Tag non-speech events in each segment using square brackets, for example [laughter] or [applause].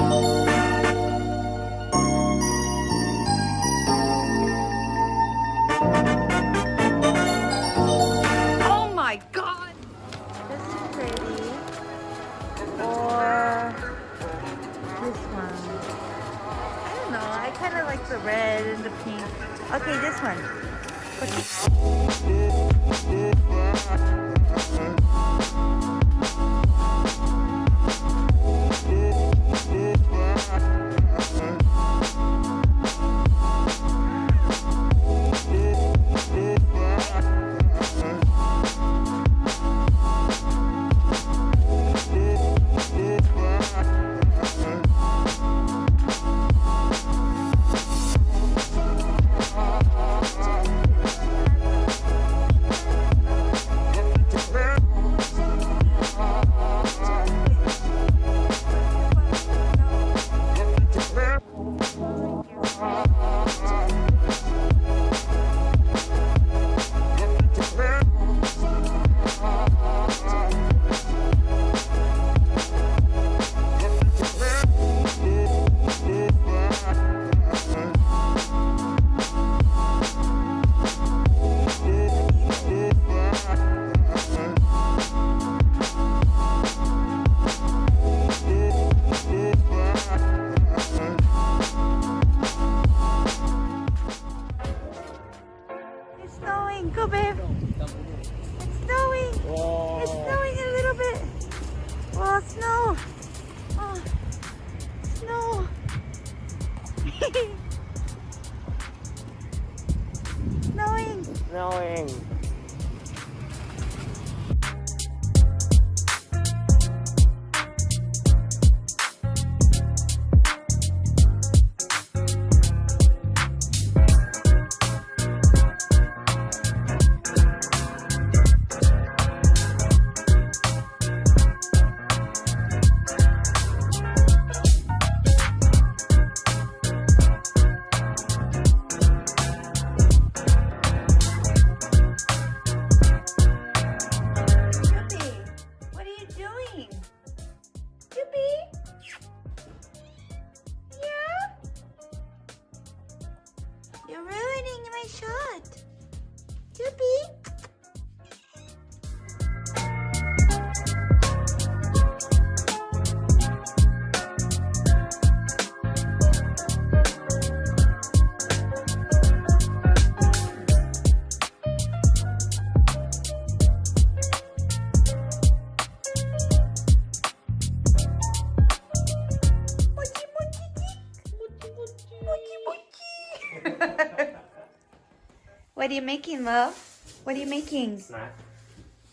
Oh my god! This is pretty. Or this one. I don't know. I kind of like the red and the pink. Okay, this one. Snowing. My shot. Mochi what are you making, love? What are you making? Snack.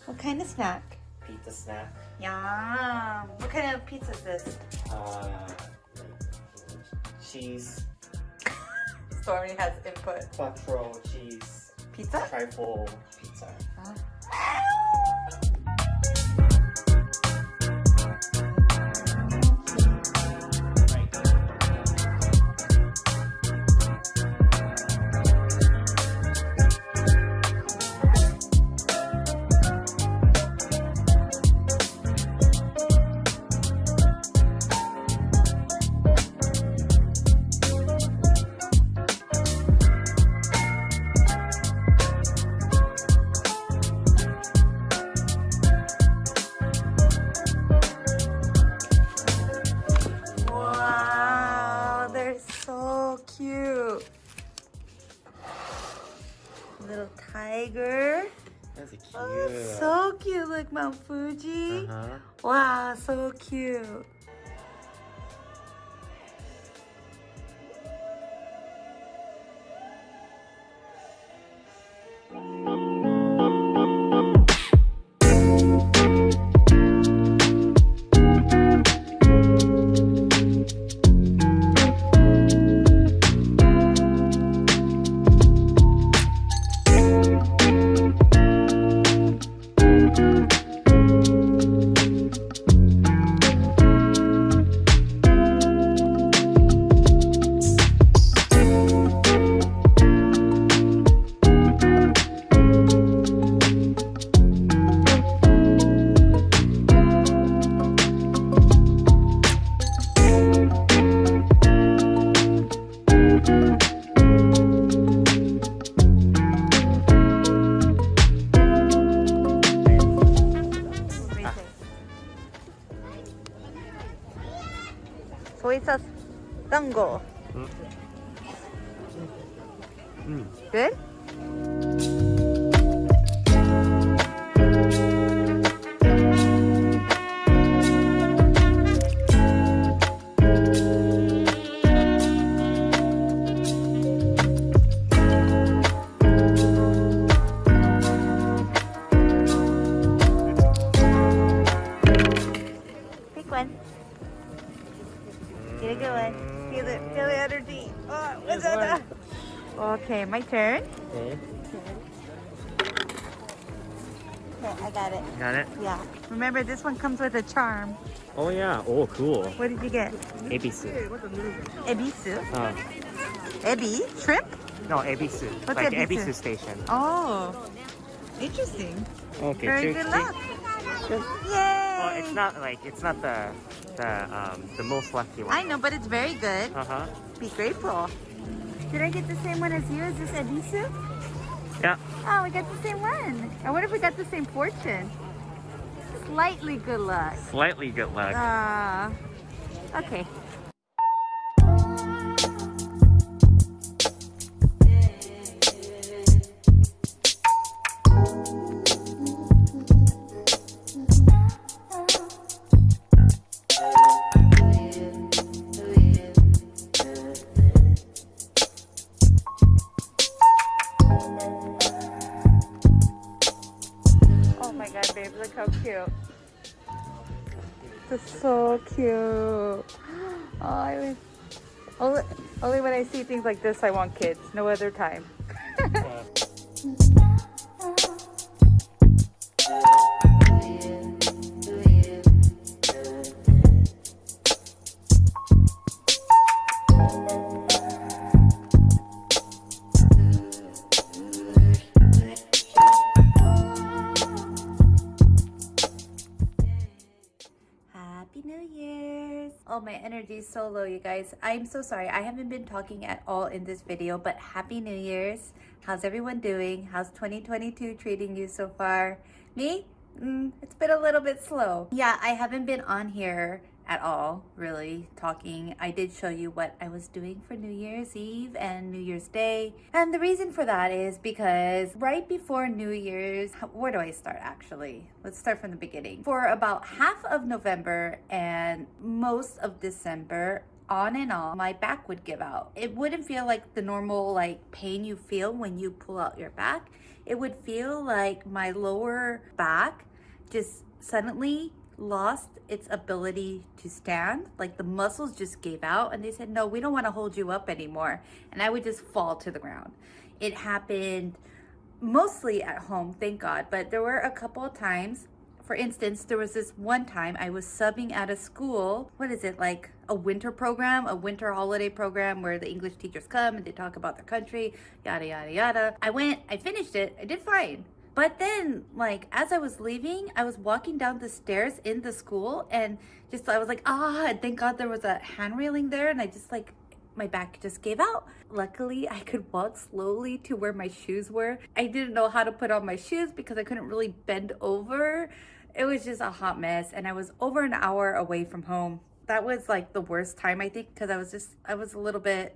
What kind of snack? Pizza snack. Yum. What kind of pizza is this? Uh, cheese. [laughs] Stormy has input. Quattro cheese. Pizza? Trifle tiger. That's a cute. Oh, so cute. Look, Mount Fuji. Uh-huh. Wow, so cute. Dango. Mm. Good? Okay, my turn. Okay. Okay, I got it. Got it? Yeah. Remember, this one comes with a charm. Oh yeah. Oh cool. What did you get? Ebisu. Ebisu. Uh, Ebi? Shrimp? no, Ebisu. What's like Ebisu? Ebisu station. Oh. Interesting. Okay. Very good luck. Yay! Oh, it's not like it's not the the um the most lucky one. I know, but it's very good. Uh huh. Be grateful. Did I get the same one as you? Is this Ebisu? Yeah. Oh, we got the same one. I wonder if we got the same fortune. Slightly good luck. Slightly good luck. Ah. okay. How cute. This is so cute. [gasps] Oh, I only, only when I see things like this, I want kids. No other time. My energy is so low, you guys. I'm so sorry. I haven't been talking at all in this video, but Happy New Year's. How's everyone doing? How's 2022 treating you so far? Me? Mm, it's been a little bit slow. Yeah, I haven't been on here at all, really, talking. I did show you what I was doing for New Year's Eve and New Year's Day. And the reason for that is because right before New Year's, where do I start actually? Let's start from the beginning. For about half of November and most of December, on and off, my back would give out. It wouldn't feel like the normal like pain you feel when you pull out your back. It would feel like my lower back just suddenly lost its ability to stand. Like the muscles just gave out and they said, no, we don't want to hold you up anymore. And I would just fall to the ground. It happened mostly at home, thank God. But there were a couple of times for instance, there was this one time I was subbing at a school. What is it, like a winter program, a winter holiday program where the English teachers come and they talk about their country, yada, yada, yada. I went, I finished it, I did fine. But then, like, as I was leaving, I was walking down the stairs in the school and just, I was like, ah, and thank God there was a hand railing there. And I just, like, my back just gave out. Luckily, I could walk slowly to where my shoes were. I didn't know how to put on my shoes because I couldn't really bend over. It was just a hot mess and I was over an hour away from home. That was like the worst time I think because I was just, I was a little bit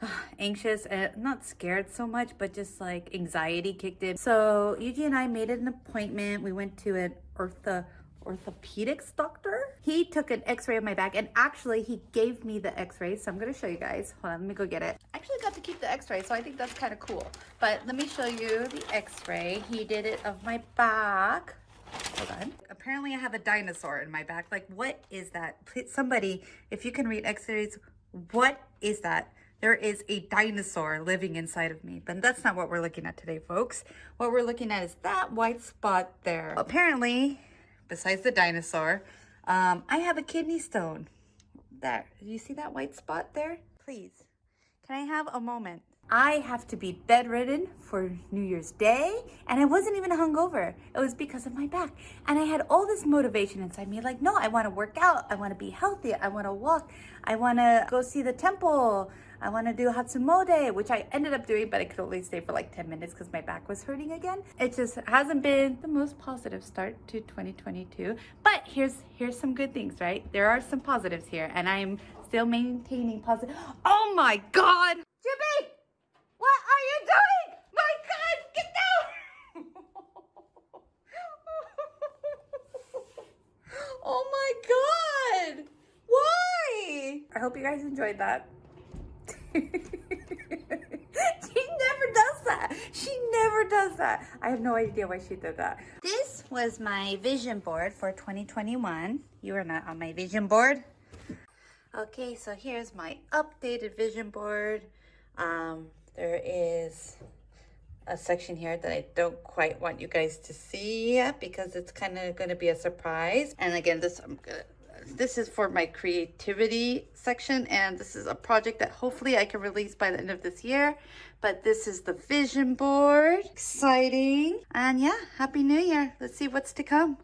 [sighs] anxious and not scared so much, but just like anxiety kicked in. So Yuji and I made an appointment. We went to an ortho orthopedics doctor. He took an x-ray of my back and actually he gave me the x-ray. So I'm gonna show you guys. Hold on, let me go get it. I actually got to keep the x-ray, so I think that's kind of cool. But let me show you the x-ray. He did it of my back. Hold on. Apparently I have a dinosaur in my back. Like what is that? Please, somebody, if you can read x-rays, what is that? There is a dinosaur living inside of me, but that's not what we're looking at today, folks. What we're looking at is that white spot there. Apparently, besides the dinosaur, um, I have a kidney stone. There, do you see that white spot there? Please, can I have a moment? I have to be bedridden for New Year's Day, and I wasn't even hungover. It was because of my back. And I had all this motivation inside me like, no, I want to work out. I want to be healthy. I want to walk. I want to go see the temple. I want to do Hatsumode, which I ended up doing, but I could only stay for like 10 minutes because my back was hurting again. It just hasn't been the most positive start to 2022. But here's here's some good things, right? There are some positives here, and I'm still maintaining positive. Oh my God! Jimmy! What are you doing? My God, get down! [laughs] oh my God! Why? I hope you guys enjoyed that. [laughs] she never does that. She never does that. I have no idea why she did that. This was my vision board for 2021. You are not on my vision board. Okay, so here's my updated vision board. Um, there is a section here that I don't quite want you guys to see yet because it's kind of going to be a surprise. And again, this I'm gonna, this is for my creativity section and this is a project that hopefully I can release by the end of this year. But this is the vision board. Exciting. And yeah, happy new year. Let's see what's to come.